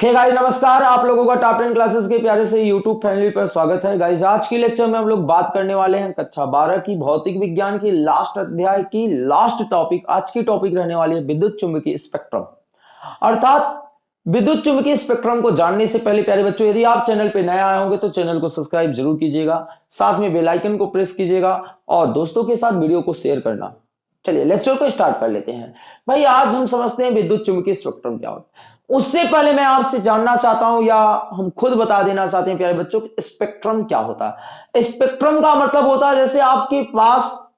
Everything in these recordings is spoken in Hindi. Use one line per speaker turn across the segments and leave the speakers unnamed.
हे गाइस नमस्कार, आप लोगों का टॉप टेन क्लासेस के प्यारे से यूट्यूब फैमिली पर स्वागत है। गाइस आज की लेक्चर में हम लोग बात करने वाले हैं कक्षा 12 की भौतिक विज्ञान की लास्ट अध्याय की लास्ट टॉपिक आज की टॉपिक रहने वाली है विद्युत चुंबकीय स्पेक्ट्रम अर्थात, विद्युत चुंबकीय स्पेक्ट्रम को जानने से पहले प्यारे बच्चों, यदि आप चैनल पर नए आए होंगे तो चैनल को सब्सक्राइब ज़रूर कीजिएगा। साथ में बेलाइकन को प्रेस कीजिएगा और दोस्तों के साथ वीडियो को शेयर करना। चलिए लेक्चर को स्टार्ट कर लेते हैं। भाई, आज हम समझते हैं विद्युत चुंबकीय स्पेक्ट्रम क्या होता है। उससे पहले मैं आपसे जानना चाहता हूँ या हम खुद बता देना चाहते हैं, प्यारे बच्चों स्पेक्ट्रम क्या होता है? स्पेक्ट्रम का मतलब होता है जैसे आपके पास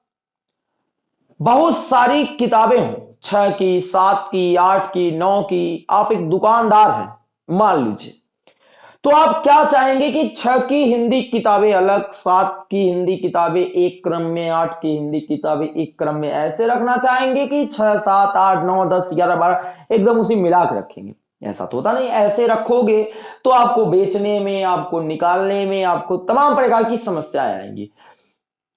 बहुत सारी किताबें हों, छह की, सात की, आठ की, नौ की, आप एक दुकानदार हैं, मान लीजिए। तो आप क्या चाहेंगे कि छह की हिंदी किताबें अलग, सात की हिंदी किताबें एक क्रम में, आठ की हिंदी किताबें एक क्रम में, ऐसे रखना चाहेंगे कि छह, सात, आठ, नौ, दस, ग्यारह, बारह, एकदम उसी मिला के रखेंगे। ऐसा तो होता नहीं, ऐसे रखोगे तो आपको बेचने में, आपको निकालने में, आपको तमाम प्रकार की समस्याएँ आएँगी।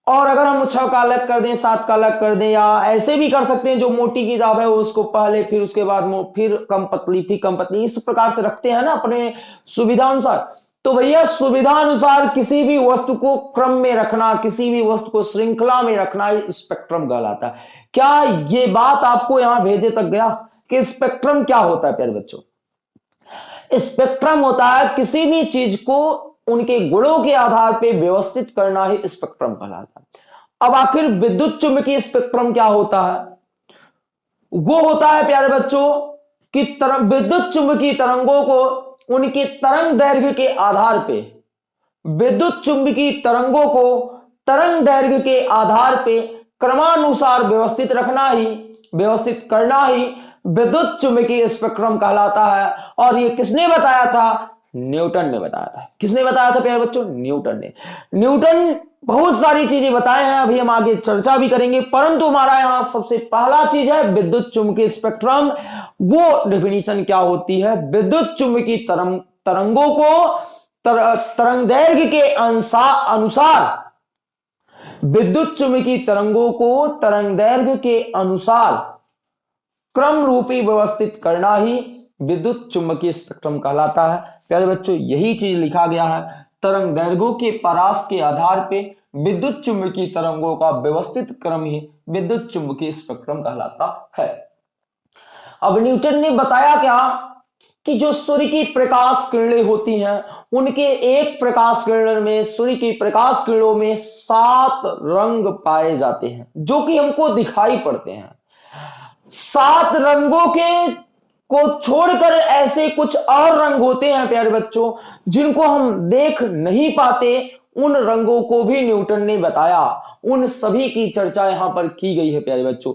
और अगर हम छह का अलग कर दें, सात का अलग कर दें, या ऐसे भी कर सकते हैं, जो मोटी किताब है, उसको पहले, फिर उसके बाद फिर कम पतली, फिर कम पतली, इस प्रकार से रखते हैं ना अपने सुविधा अनुसार तो भैया सुविधा अनुसार किसी भी वस्तु को क्रम में रखना, किसी भी वस्तु को श्रृंखला में रखना स्पेक्ट्रम कहलाता है। क्या ये बात आपको यहाँ भेजे तक गया? कि स्पेक्ट्रम क्या होता है, प्यारे बच्चों? स्पेक्ट्रम होता है, किसी भी चीज़ को उनके गुणों के आधार पर व्यवस्थित करना ही स्पेक्ट्रम कहलाता है। अब आखिर विद्युत चुंबकीय स्पेक्ट्रम क्या होता है? वो होता है, प्यारे बच्चों, कि विद्युत चुंबकीय तरंगों को उनके तरंग दैर्घ्य के आधार पे, विद्युत चुंबकीय तरंगों को तरंग दैर्घ्य के आधार पे क्रमानुसार व्यवस्थित रखना ही, व्यवस्थित करना ही विद्युत चुंबकीय स्पेक्ट्रम कहलाता है। और ये किसने बताया था? न्यूटन ने बताया था। किसने बताया था प्यारे बच्चों? न्यूटन ने। न्यूटन बहुत सारी चीज़ें बताए हैं अभी हम आगे चर्चा भी करेंगे। परंतु हमारा यहाँ सबसे पहला चीज़ है विद्युत चुंबकीय स्पेक्ट्रम। वो डेफिनेशन क्या होती है? विद्युत चुंबकीय तरंग तरंगों को तर, तरंग दैर्घ्य के अनुसार। विद्युत चुंबकीय तरंगों को तरंग दैर्घ्य के अनुसार क्रम रूपी व्यवस्थित करना ही विद्युत चुंबकीय स्पेक्ट्रम कहलाता है। प्यारे बच्चों, यही चीज़ लिखा गया है। तरंग दैर्घ्यों के परास के आधार पे विद्युत चुंबकीय तरंगों का व्यवस्थित क्रम ही विद्युत चुंबकीय स्पेक्ट्रम कहलाता है। अब न्यूटन ने बताया क्या कि जो सूर्य की प्रकाश किरणें होती हैं, उनके एक प्रकाश किरण में, सूर्य की प्रकाश किरणों में सात रंग पाए जाते हैं, जो कि हमको दिखाई पड़ते हैं। सात रंगों के को छोड़कर ऐसे कुछ और रंग होते हैं, प्यारे बच्चों, जिनको हम देख नहीं पाते, उन रंगों को भी न्यूटन ने बताया। उन सभी की चर्चा यहाँ पर की गई है, प्यारे बच्चों।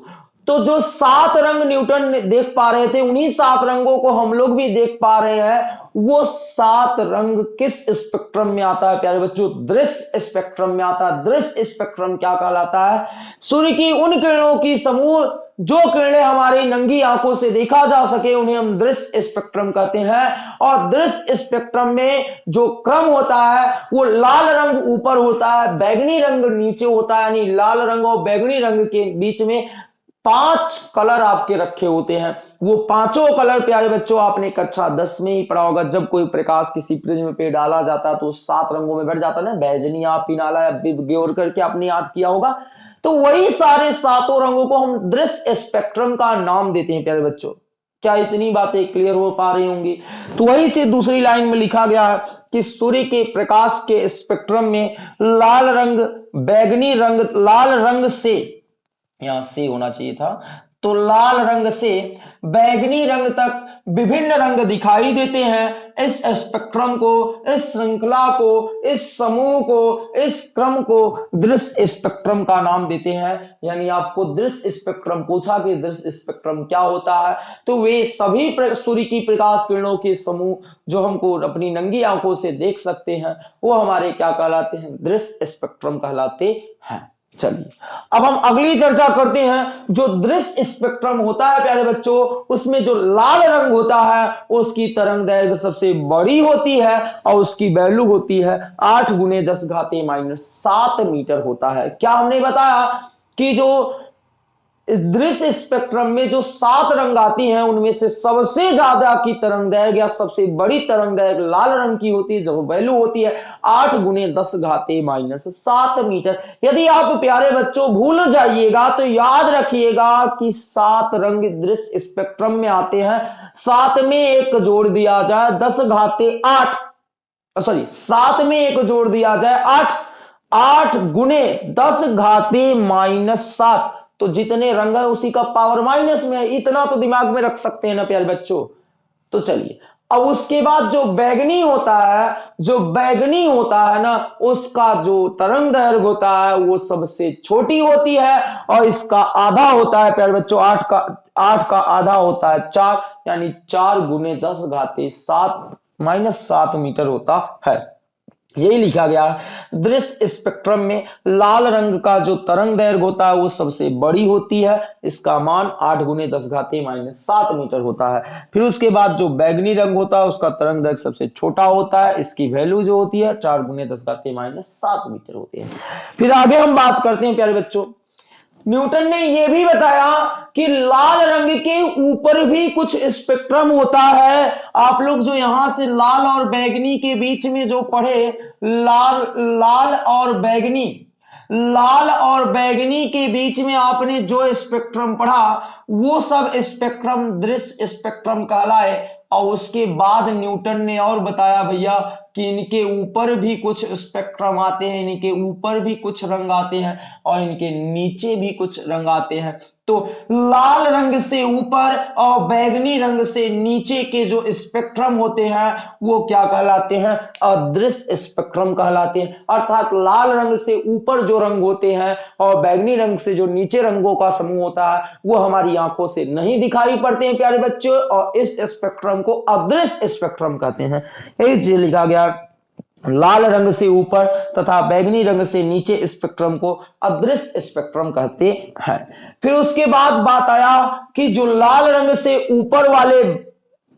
तो जो सात रंग न्यूटन देख पा रहे थे, उन्हीं सात रंगों को हम लोग भी देख पा रहे हैं। वो सात रंग किस स्पेक्ट्रम में आता है, प्यारे बच्चों? दृश्य स्पेक्ट्रम में आता है। दृश्य स्पेक्ट्रम क्या कहलाता है? सूर्य की उन किरणों की समूह, जो किरणें हमारी नंगी आँखों से देखा जा सके, उन्हें हम दृश्य स्पेक्ट्रम कहते हैं। और दृश्य स्पेक्ट्रम में जो क्रम होता है, वो लाल रंग ऊपर होता है, बैगनी रंग नीचे होता है, यानी लाल रंग और बैगनी रंग के बीच में पाँच कलर आपके रखे होते हैं। वो पाँचों कलर, प्यारे बच्चों, आपने कक्षा दस में ही पढ़ा होगा। जब कोई प्रकाश किसी प्रिज्म पे डाला जाता है तो सात रंगों में बैठ जाता है ना बैजनिया पिनाला ब्योर करके आपने याद किया होगा। तो वही सारे सातों रंगों को हम दृश्य स्पेक्ट्रम का नाम देते हैं, प्यारे बच्चों। क्या इतनी बातें क्लियर हो पा रही होंगी? तो वही चीज़ दूसरी लाइन में लिखा गया है कि सूर्य के प्रकाश के स्पेक्ट्रम में लाल रंग, बैगनी रंग, लाल रंग से यहाँ से होना चाहिए था। तो लाल रंग से बैगनी रंग तक विभिन्न रंग दिखाई देते हैं। इस स्पेक्ट्रम को, इस श्रृंखला को, इस समूह को, इस क्रम को दृश्य स्पेक्ट्रम का नाम देते हैं। यानी आपको दृश्य स्पेक्ट्रम पूछा कि दृश्य स्पेक्ट्रम क्या होता है। तो वे सभी सूर्य की प्रकाश किरणों के समूह जो हमको अपनी नंगी आँखों से देख सकते हैं, वो हमारे क्या कहलाते हैं? दृश्य स्पेक्ट्रम कहलाते हैं। चलिए, अब हम अगली चर्चा करते हैं जो दृश्य स्पेक्ट्रम होता है, प्यारे बच्चों, उसमें जो लाल रंग होता है, उसकी तरंग दैर्घ्य सबसे बड़ी होती है और उसकी वैल्यू होती है आठ गुने दस घाते माइनस सात मीटर होता है। क्या हमने बताया कि जो दृश्य स्पेक्ट्रम में जो सात रंग आती हैं, उनमें से सबसे ज़्यादा की तरंग दैर्घ्य या सबसे बड़ी तरंग दैर्घ्य लाल रंग की होती है जो वैल्यू होती है, आठ गुने दस घाते माइनस सात मीटर। यदि आप प्यारे बच्चों भूल जाइएगा तो याद रखिएगा कि सात रंग दृश्य स्पेक्ट्रम में आते हैं। सात में एक जोड़ दिया जाए, दस घाते आठ सॉरी सात में एक जोड़ दिया जाए, आठ आठ गुने दस घाते माइनस सात। तो जितने रंग है उसी का पावर माइनस में है, इतना तो दिमाग में रख सकते हैं ना प्यारे बच्चों। तो चलिए, अब उसके बाद जो बैगनी होता है, जो बैगनी होता है ना, उसका जो तरंग दैर्घ्य होता है, वो सबसे छोटी होती है और इसका आधा होता है प्यारे बच्चों, आठ का आठ का आधा होता है चार, यानी चार गुने दस घाते सात माइनस सात मीटर होता है। यही लिखा गया दृश्य स्पेक्ट्रम में लाल रंग का जो तरंग दैर्घ्य होता है, वो सबसे बड़ी होती है। इसका मान आठ गुने दस घाते माइनस सात मीटर होता है। फिर उसके बाद जो बैगनी रंग होता है, उसका तरंग दैर्घ्य सबसे छोटा होता है। इसकी वैल्यू जो होती है, चार गुने दस घाते माइनस सात मीटर होती है। फिर आगे हम बात करते हैं, प्यारे बच्चों। न्यूटन ने यह भी बताया कि लाल रंग के ऊपर भी कुछ स्पेक्ट्रम होता है। आप लोग जो यहाँ से लाल और बैगनी के बीच में जो पढ़े, लाल लाल और बैगनी, लाल और बैगनी के बीच में आपने जो स्पेक्ट्रम पढ़ा, वो सब स्पेक्ट्रम, दृश्य स्पेक्ट्रम कहलाए। और उसके बाद न्यूटन ने और बताया, भैया कि इनके ऊपर भी कुछ स्पेक्ट्रम आते हैं, इनके ऊपर भी कुछ रंग आते हैं और इनके नीचे भी कुछ रंग आते हैं। तो लाल रंग से ऊपर और बैगनी रंग से नीचे के जो स्पेक्ट्रम होते हैं, वो क्या कहलाते हैं? अदृश्य स्पेक्ट्रम कहलाते हैं। अर्थात लाल रंग से ऊपर जो रंग होते हैं और बैगनी रंग से जो नीचे रंगों का समूह होता है, वो हमारी आँखों से नहीं दिखाई पड़ते हैं, प्यारे बच्चों। और इस स्पेक्ट्रम को अदृश्य स्पेक्ट्रम कहते हैं। लिखा गया। लाल रंग से ऊपर तथा बैगनी रंग से नीचे स्पेक्ट्रम को अदृश्य स्पेक्ट्रम कहते हैं। फिर उसके बाद बात आया कि जो लाल रंग से ऊपर वाले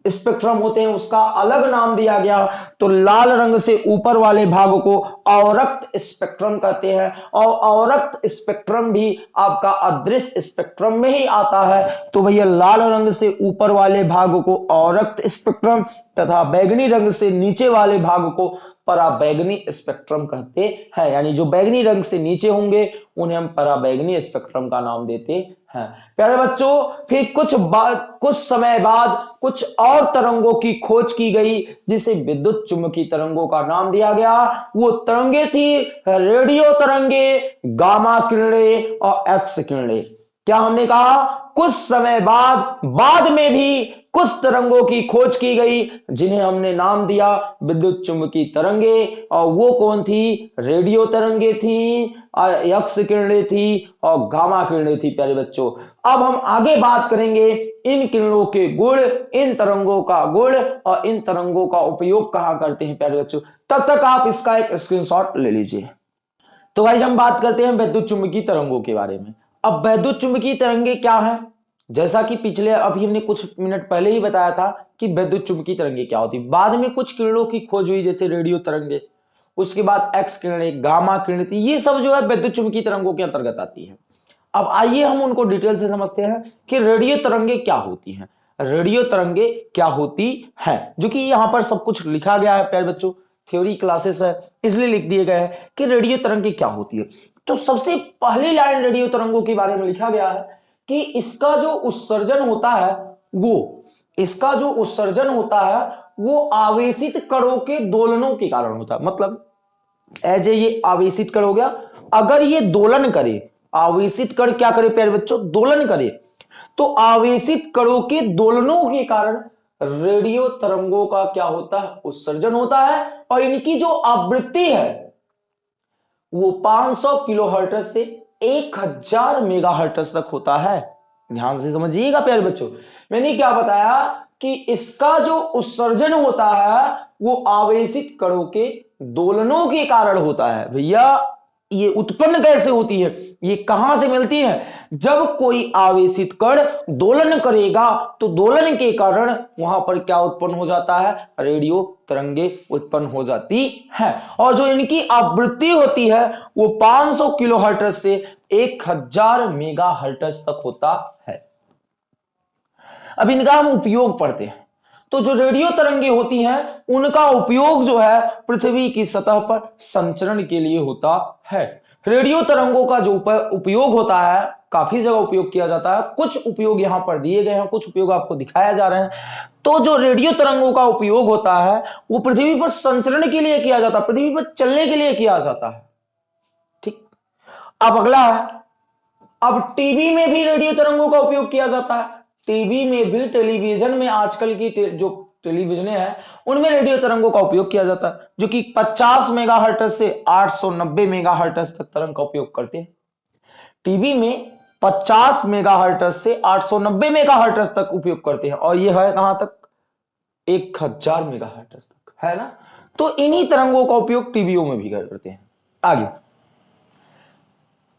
स्पेक्ट्रम होते हैं, उसका अलग नाम दिया गया। तो लाल रंग से ऊपर वाले भाग को अवरक्त स्पेक्ट्रम कहते हैं। और अवरक्त स्पेक्ट्रम भी आपका अदृश्य स्पेक्ट्रम में ही आता है। तो भैया, लाल रंग से ऊपर वाले भाग को अवरक्त स्पेक्ट्रम तथा बैगनी रंग से नीचे वाले भाग को पराबैगनी स्पेक्ट्रम कहते हैं। यानी जो बैगनी रंग से नीचे होंगे, उन्हें हम पराबैगनी स्पेक्ट्रम का नाम देते हैं। प्यारे बच्चों, फिर कुछ बाद कुछ समय बाद कुछ और तरंगों की खोज की गई, जिसे विद्युत चुंबकीय तरंगों का नाम दिया गया। वो तरंगे थी, रेडियो तरंगे, गामा किरणें और एक्स किरणें। क्या हमने कहा? कुछ समय बाद बाद में भी कुछ तरंगों की खोज की गई, जिन्हें हमने नाम दिया विद्युत चुंबकीय तरंगे, और वो कौन थी? रेडियो तरंगे थी यक्ष किरणें थी, और गामा किरणें थी, प्यारे बच्चों। अब हम आगे बात करेंगे, इन किरणों के गुण, इन तरंगों का गुण, और इन तरंगों का उपयोग कहाँ करते हैं, प्यारे बच्चों? तब तक आप इसका एक स्क्रीनशॉट ले लीजिए। तो भाई हम बात करते हैं विद्युत चुंबकीय तरंगों के बारे में। अब वैद्युत तरंगे क्या है? जैसा कि पिछले, अभी हमने कुछ मिनट पहले ही बताया था कि वैद्युत चुंबकीय तरंगे क्या होती बाद में कुछ किरणों की खोज हुई, जैसे रेडियो तरंगे। उसके बाद एक्स किरणें गामा किरण ये सब जो है वैद्युत चुंबकीय तरंगों के अंतर्गत आती है। अब आइए हम उनको डिटेल से समझते हैं कि रेडियो तरंगे क्या होती हैं। रेडियो तरंगे क्या होती है, जो कि यहाँ पर सब कुछ लिखा गया है, प्यारे बच्चों। थ्योरी क्लासेस है, इसलिए लिख दिए गए हैं कि रेडियो तरंगे क्या होती है। तो सबसे पहली लाइन रेडियो तरंगों के बारे में लिखा गया है कि इसका जो उत्सर्जन होता है, वो, इसका जो उत्सर्जन होता है, वो आवेशित कणों के दोलनों के कारण होता है। मतलब एज ए ये आवेशित कण हो गया। अगर ये दोलन करे, आवेशित कण क्या करे, प्यारे बच्चों? दोलन करे। तो आवेशित कणों के दोलनों के कारण रेडियो तरंगों का क्या होता है? उत्सर्जन होता है और इनकी जो आवृत्ति है, वो 500 किलो हर्टज से 1000 मेगा हर्टज तक होता है। ध्यान से समझिएगा, प्यारे बच्चों। मैंने क्या बताया कि इसका जो उत्सर्जन होता है, वो आवेशित कणों के दोलनों के कारण होता है। भैया ये उत्पन्न कैसे होती है? ये कहाँ से मिलती है? जब कोई आवेशित कण दोलन करेगा तो दोलन के कारण वहाँ पर क्या उत्पन्न हो जाता है? रेडियो तरंगे उत्पन्न हो जाती है। और जो इनकी आवृत्ति होती है, वो 500 किलो हर्टस से एक हज़ार मेगा हर्टस तक होता है। अब इनका हम उपयोग पढ़ते हैं। तो जो रेडियो तरंगे होती हैं, उनका उपयोग जो है पृथ्वी की सतह पर संचरण के लिए होता है। रेडियो तरंगों का जो उपयोग होता है, काफ़ी जगह उपयोग किया जाता है। कुछ उपयोग यहाँ पर दिए गए हैं, कुछ उपयोग आपको दिखाया जा रहे हैं। तो जो रेडियो तरंगों का उपयोग होता है, वो पृथ्वी पर संचरण के लिए किया जाता है, पृथ्वी पर चलने के लिए किया जाता है। ठीक? अब अगला है। अब टीवी में भी रेडियो तरंगों का उपयोग किया जाता है। टीवी में भी टेलीविज़न में आजकल की टे, जो टेलीविज़न है उनमें रेडियो तरंगों का उपयोग किया जाता है जो कि 50 मेगा से 890 मेगा तक तरंग का उपयोग करते हैं। टीवी में 50 मेगा से 890 मेगा तक उपयोग करते हैं और यह है कहाँ तक? एक हज़ार मेगा तक है ना? तो इन्हीं तरंगों का उपयोग टीवीओ में भी करते हैं। आगे।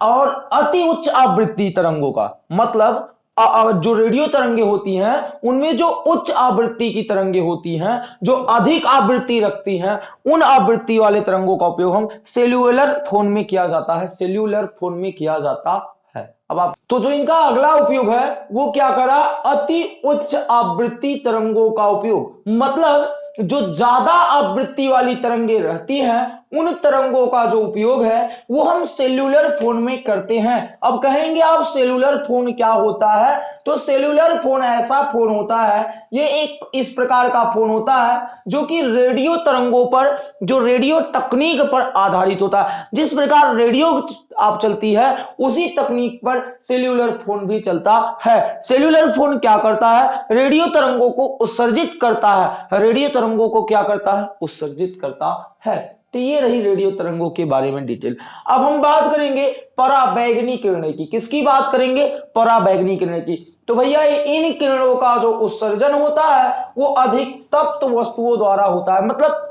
और अति उच्च आवृत्ति तरंगों का मतलब जो रेडियो तरंगे होती हैं, उनमें जो उच्च आवृत्ति की तरंगे होती हैं, जो अधिक आवृत्ति रखती हैं, उन आवृत्ति वाले तरंगों का उपयोग हम सेल्यूलर फ़ोन में किया जाता है सेल्यूलर फ़ोन में किया जाता है। अब आप तो जो इनका अगला उपयोग है, वो क्या करा? अति उच्च आवृत्ति तरंगों का उपयोग। मतलब जो ज़्यादा आवृत्ति वाली तरंगे रहती हैं, उन तरंगों का जो उपयोग है, वो हम सेल्यूलर फ़ोन में करते हैं। अब कहेंगे आप सेल्यूलर फ़ोन क्या होता है? तो सेल्यूलर फ़ोन ऐसा फ़ोन होता है, ये एक इस प्रकार का फ़ोन होता है, जो कि रेडियो तरंगों पर, जो रेडियो तकनीक पर आधारित होता है। जिस प्रकार रेडियो आप चलती है, उसी तकनीक पर सेल्यूलर फ़ोन भी चलता है। सेल्यूलर फ़ोन क्या करता है? रेडियो तरंगों को उत्सर्जित करता है। रेडियो तरंगों को क्या करता है? उत्सर्जित करता है। तो ये रही रेडियो तरंगों के बारे में डिटेल। अब हम बात करेंगे पराबैगनी किरणें की। किसकी बात करेंगे? पराबैगनी किरणें की। तो भैया, इन किरणों का जो उत्सर्जन होता है, वो अधिक तप्त वस्तुओं द्वारा होता है। मतलब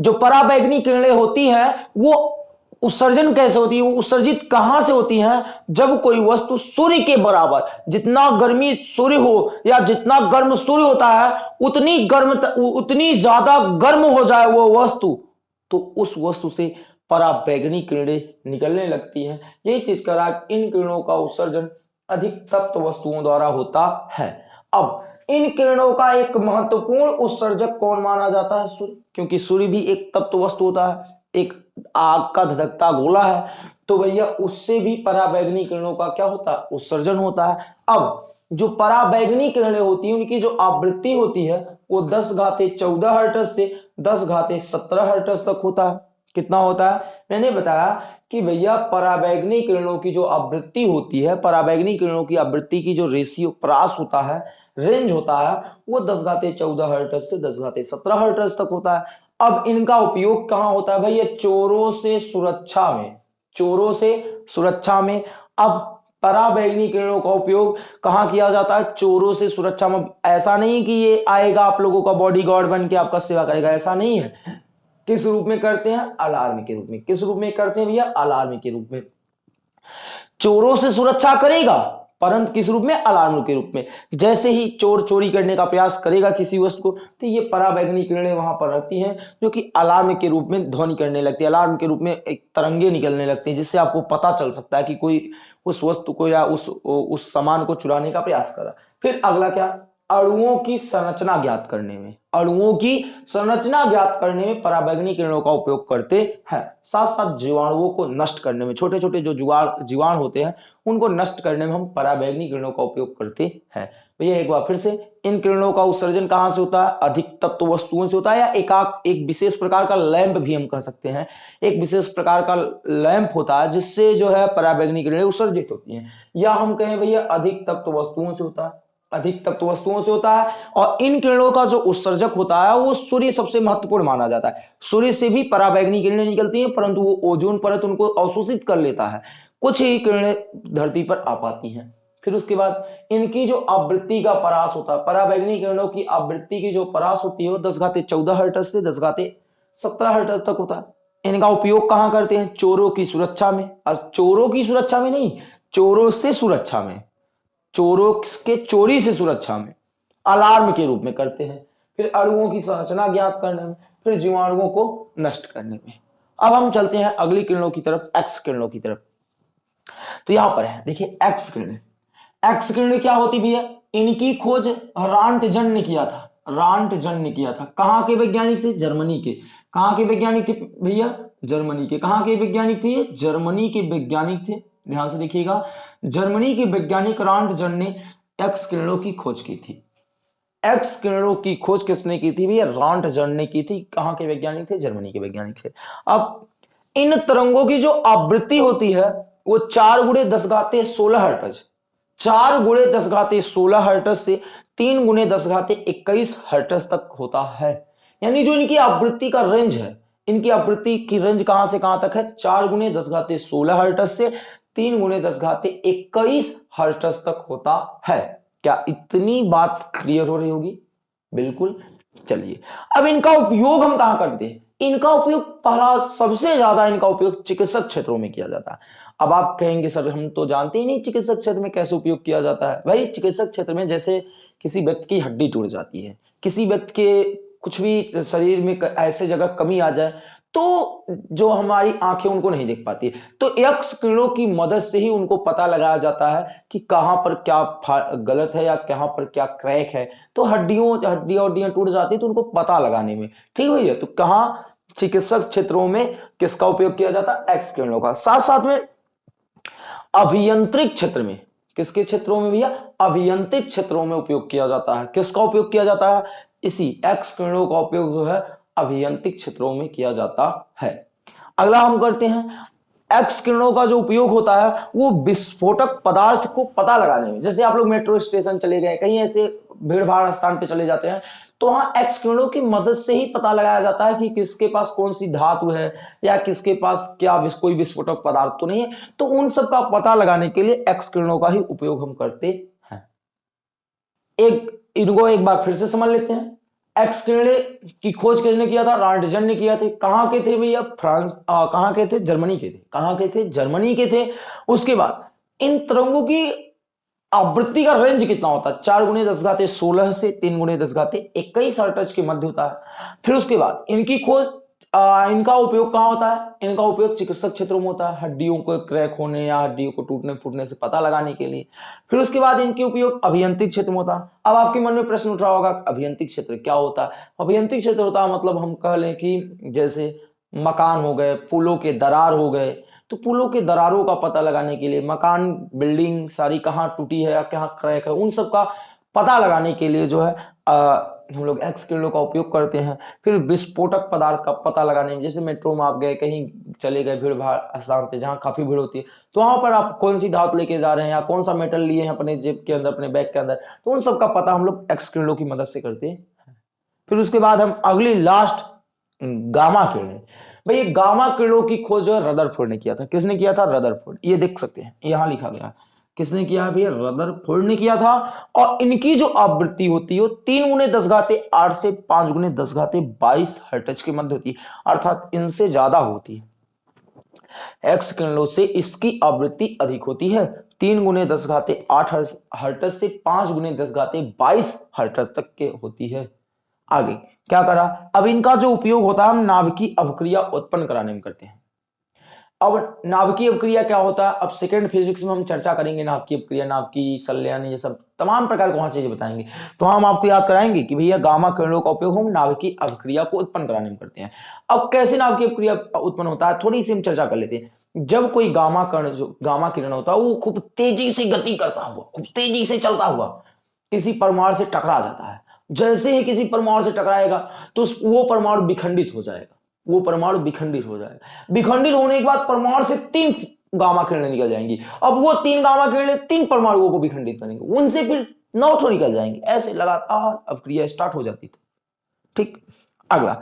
जो पराबैगनी किरणें होती हैं, वो उत्सर्जन कैसे होती है? उत्सर्जित कहाँ से होती है? जब कोई वस्तु सूर्य के बराबर, जितना गर्मी सूर्य हो या जितना गर्म सूर्य होता है, उतनी गर्म उतनी ज़्यादा गर्म हो जाए वो वस्तु। तो उस वस्तु से पराबैगनी किरणें निकलने लगती हैं। यही चीज़ करा इन किरणों का उत्सर्जन अधिक तप्त वस्तुओं द्वारा होता है। अब इन किरणों का एक महत्वपूर्ण उत्सर्जक कौन माना जाता है? सूर्य। क्योंकि सूर्य भी एक तप्त वस्तु होता है, एक आग का धधकता गोला है तो भैया उससे भी पराबैगनी किरणों का क्या होता है? उत्सर्जन होता है। अब जो पराबैगनी किरणें होती है, उनकी जो आवृत्ति होती है, वो दस घाते चौदह हर्टस से दस घाते सत्रह हर्टस तक होता है। कितना होता है? मैंने बताया कि भैया पराबैगनी किरणों की जो आवृत्ति होती है, पराबैगनी किरणों की आवृत्ति की जो रेशियो प्रास होता है रेंज होता है, वो दस घाते चौदह हर्टस से दस घाते सत्रह हर्टस तक होता है। अब इनका उपयोग कहाँ होता है? भैया चोरों से सुरक्षा में, चोरों से सुरक्षा में। अब पराबैगनी किरणों का उपयोग कहाँ किया जाता है? चोरों से सुरक्षा में। ऐसा नहीं कि ये आएगा आप लोगों का बॉडी गार्ड बन के आपका सेवा करेगा। ऐसा नहीं है। किस रूप में करते हैं? अलार्म के रूप में। किस रूप में करते हैं भैया? अलार्म के रूप में। चोरों से सुरक्षा करेगा, परंतु किस रूप में? अलार्म के रूप में। जैसे ही चोर चोरी करने का प्रयास करेगा किसी वस्तु को तो ये पराबैगनी किरणें वहाँ पर रहती हैं, जो कि अलार्म के रूप में ध्वनि करने लगती है। अलार्म के रूप में एक तरंगे निकलने लगती हैं, जिससे आपको पता चल सकता है कि कोई उस वस्तु को या उस उस सामान को चुराने का प्रयास करा। फिर अगला क्या? अड़ुओं की संरचना ज्ञात करने में। अणुओं की संरचना ज्ञात करने में पराबैगनी किरणों का उपयोग करते हैं। साथ साथ जीवाणुओं को नष्ट करने में छोटे छोटे जो जीवाणु जीवाणु होते हैं, उनको नष्ट करने में हम पराबैगनी किरणों का उपयोग करते हैं। भैया एक बार फिर से, इन किरणों का उत्सर्जन कहाँ से होता है? अधिक तत्व वस्तुओं से होता है या एक एक विशेष प्रकार का लैंप भी हम कह सकते हैं। एक विशेष प्रकार का लैंप होता है, जिससे जो है पराबैगनी किरणें उत्सर्जित होती हैं। या हम कहें भैया अधिक तत्व वस्तुओं से होता है। अधिक तत्व वस्तुओं से होता है और इन किरणों का जो उत्सर्जक होता है, वो सूर्य सबसे महत्वपूर्ण माना जाता है। सूर्य से भी पराबैगनी किरणें निकलती हैं, परंतु वो ओजोन परत उनको अवशोषित कर लेता है। कुछ ही किरणें धरती पर आ पाती हैं। फिर उसके बाद इनकी जो आवृत्ति का परास होता है, पराबैगनी किरणों की आवृत्ति की जो परास होती है, वो दस घाते चौदह हर्टस से दस घाते सत्रह हर्टस तक होता है। इनका उपयोग कहाँ करते हैं? चोरों की सुरक्षा में। और चोरों की सुरक्षा में नहीं, चोरों से सुरक्षा में। चोरों के चोरी से सुरक्षा में, अलार्म के रूप में करते हैं, फिर अणुओं की संरचना ज्ञात करने में, फिर जीवाणुओं को नष्ट करने में। अब हम चलते हैं अगली किरणों की तरफ़ एक्स किरणों की तरफ़। तो यहाँ पर है, देखिए एक्स किरण। एक्स किरण क्या होती भैया? इनकी खोज रांटजन ने किया था रांटजन ने किया था। कहाँ के वैज्ञानिक थे? जर्मनी के। कहाँ के वैज्ञानिक थे भैया? जर्मनी के। कहाँ के वैज्ञानिक थे? जर्मनी के वैज्ञानिक थे। ध्यान से देखिएगा जर्मनी की वैज्ञानिक रांटजन ने एक्स किरणों की खोज की थी। एक्स किरणों की खोज किसने की थी भैया? रांटजन ने की थी। कहाँ के वैज्ञानिक थे? जर्मनी के वैज्ञानिक थे। अब इन तरंगों की जो आवृत्ति होती है, वो चार गुड़े दस गाते सोलह हर्टज। चार गुड़े दस घाते सोलह हर्टज से तीन गुणे दस घाते इक्कीस हर्टज तक होता है। यानी जो इनकी आवृत्ति का रेंज है, इनकी आवृत्ति की रेंज कहाँ से कहाँ तक है? चार गुणे दस घाते सोलह हर्टज से तीन गुने दस घाते इक्कीस हर्टज तक होता है। क्या इतनी बात क्लियर हो रही होगी? बिल्कुल। चलिए, अब इनका उपयोग हम कहाँ करते हैं? इनका उपयोग पहला सबसे ज़्यादा इनका उपयोग चिकित्सक क्षेत्रों में किया जाता है। अब आप कहेंगे, सर, हम तो जानते ही नहीं चिकित्सक क्षेत्र में कैसे उपयोग किया जाता है। भाई, चिकित्सक क्षेत्र में जैसे किसी व्यक्ति की हड्डी टूट जाती है, किसी व्यक्ति के कुछ भी शरीर में ऐसे जगह कमी आ जाए तो जो हमारी आँखें उनको नहीं देख पाती तो एक्स किरणों की मदद से ही उनको पता लगाया जाता है कि कहाँ पर क्या गलत है या कहाँ पर क्या क्रैक है। तो हड्डियों, हड्डियाँ हड्डियाँ टूट जाती है तो उनको पता लगाने में। ठीक भैया? तो कहा चिकित्सक क्षेत्रों में किसका उपयोग किया जाता है? एक्स किरणों का। साथ साथ में अभियंत्रिक क्षेत्र में, किसके क्षेत्रों में भैया? अभियंत्रिक क्षेत्रों में उपयोग किया जाता है। किसका उपयोग किया जाता है? इसी एक्स किरणों का उपयोग जो है अभियंत्रिक क्षेत्रों में किया जाता है। अगला हम करते हैं एक्स किरणों का जो उपयोग होता है, वो विस्फोटक पदार्थ को पता लगाने में। जैसे आप लोग मेट्रो स्टेशन चले गए, कहीं ऐसे भीड़ भाड़ स्थान पे चले जाते हैं तो वहाँ एक्स किरणों की मदद से ही पता लगाया जाता है कि किसके पास कौन सी धातु है, या किसके पास क्या कोई विस्फोटक पदार्थ तो नहीं है। तो उन सब का पता लगाने के लिए एक्स किरणों का ही उपयोग हम करते हैं। एक, इनको एक बार फिर से समझ लेते हैं। एक्स किरण की खोज किसने किया था? रांटजन ने किया थे। कहाँ के थे भैया? फ्रांस कहाँ के थे? जर्मनी के थे। कहाँ के थे? जर्मनी के थे। उसके बाद, इन तरंगों की आवृत्ति का रेंज कितना होता? है चार गुणे दस घाते सोलह से तीन गुणे दस घाते इक्कीस के मध्य होता। है फिर उसके बाद, इनकी खोज आ, इनका उपयोग कहाँ होता है? इनका उपयोग चिकित्सक क्षेत्रों में होता है। हड्डियों को क्रैक होने या हड्डियों को टूटने फूटने से पता लगाने के लिए। फिर उसके बाद इनके उपयोग अभियंत्रिक क्षेत्र में होता है। अब आपके मन में प्रश्न उठ रहा होगा अभियंत्रिक क्षेत्र क्या होता है? अभियंत्रिक क्षेत्र होता है मतलब हम कह लें कि जैसे मकान हो गए पुलों के दरार हो गए तो पुलों के दरारों का पता लगाने के लिए मकान बिल्डिंग सारी कहाँ टूटी है या कहाँ क्रैक है उन सब का पता लगाने के लिए जो है हम लोग एक्स किरणों का उपयोग करते हैं, फिर विस्फोटक पदार्थ का पता लगाने में, जैसे मेट्रो में आप गए, कहीं चले गए, भीड़ भाड़ स्थान पे, जहाँ काफ़ी भीड़ होती है तो वहाँ पर आप कौन सी धात लेके जा रहे हैं या कौन सा मेटल लिए हैं अपने जेब के अंदर, अपने बैग के अंदर तो उन सब का पता हम लोग एक्स किरणों की मदद से करते हैं। फिर उसके बाद हम अगली लास्ट गामा किरणें भाई गामा किरणों की खोज जो है रदरफोर्ड ने किया था। किसने किया था? रदरफोर्ड ये देख सकते हैं। यहाँ लिखा गया। किसने किया भैया? रदरफोर्ड ने किया था। और इनकी जो आवृत्ति होती है, वो तीन गुने दस घाते आठ से पाँच गुने दस घाते बाईस हर्टज के मध्य होती है, अर्थात इनसे ज़्यादा होती है। एक्स किरणों से इसकी आवृत्ति अधिक होती है। तीन गुने दस घाते आठ हर्टज से पाँच गुने दस घाते बाईस हर्टज तक के होती है। आगे, क्या करा? अब इनका जो उपयोग होता है, हम नाभिकीय अवक्रिया उत्पन्न कराने में करते हैं। अब नाभिकीय अपक्रिया क्या होता है? अब सेकेंड फिजिक्स में हम चर्चा करेंगे नाभिकीय अपक्रिया नाभिकीय सल्यान, ये सब तमाम प्रकार के वहाँ चीज़ें बताएँगे। तो हम आपको याद कराएँगे कि भैया गामा किरणों का उपयोग हम नाभिकीय अवक्रिया को उत्पन्न कराने में करते हैं। अब कैसे नाभिकीय अपक्रिया उत्पन्न होता है? थोड़ी सी हम चर्चा कर लेते हैं। जब कोई गामा कर्ण, जो गामा किरण होता है, वो खूब तेज़ी से गति करता हुआ, खूब तेज़ी से चलता हुआ किसी परमाणु से टकरा जाता है। जैसे ही किसी परमाणु से टकराएगा तो वो परमाणु विखंडित हो जाएगा। वो परमाणु विखंडित हो जाएगा विखंडित होने के बाद परमाणु से तीन गामा किरणें निकल जाएँगी। अब वो तीन गामा किरणें तीन परमाणुओं को विखंडित करेंगे। उनसे फिर नौ निकल जाएँगे। ऐसे लगातार अब क्रिया स्टार्ट हो जाती थी। ठीक? अगला।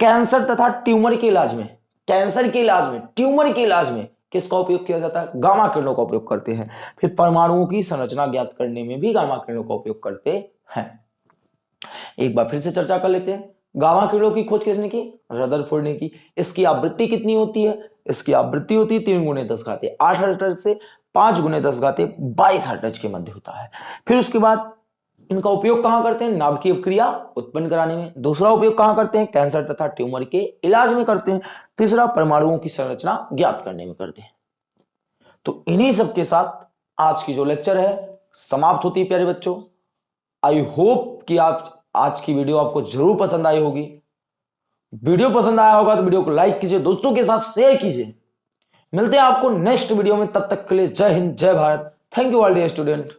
कैंसर तथा ट्यूमर के इलाज में। कैंसर के इलाज में। ट्यूमर के इलाज में किसका उपयोग किया जाता है? गामा किरणों का उपयोग करते हैं। फिर परमाणुओं की संरचना ज्ञात करने में भी गामा किरणों का उपयोग करते हैं। एक बार फिर से चर्चा कर लेते हैं। गामा किरणों की खोज किसने की? रदरफोर्ड ने की। इसकी आवृत्ति कितनी होती है? इसकी आवृत्ति होती है तीन गुने दस घाते। आठ हर्टज से पाँच गुने दस घाते बाईस हर्टज के मध्य होता है। फिर उसके बाद इनका उपयोग कहाँ करते हैं? नाभिकीय क्रिया उत्पन्न कराने में। दूसरा उपयोग कहाँ करते हैं? कैंसर तथा ट्यूमर के इलाज में करते हैं। तीसरा, परमाणुओं की संरचना ज्ञात करने में करते हैं। तो इन्हीं सब के साथ आज की जो लेक्चर है, समाप्त होती है, प्यारे बच्चों। आई होप कि आप आज की वीडियो आपको ज़रूर पसंद आई होगी। वीडियो पसंद आया होगा तो वीडियो को लाइक कीजिए, दोस्तों के साथ शेयर कीजिए। मिलते हैं आपको नेक्स्ट वीडियो में, तब तक के लिए जय हिंद, जय Bharat. Thank you all dear student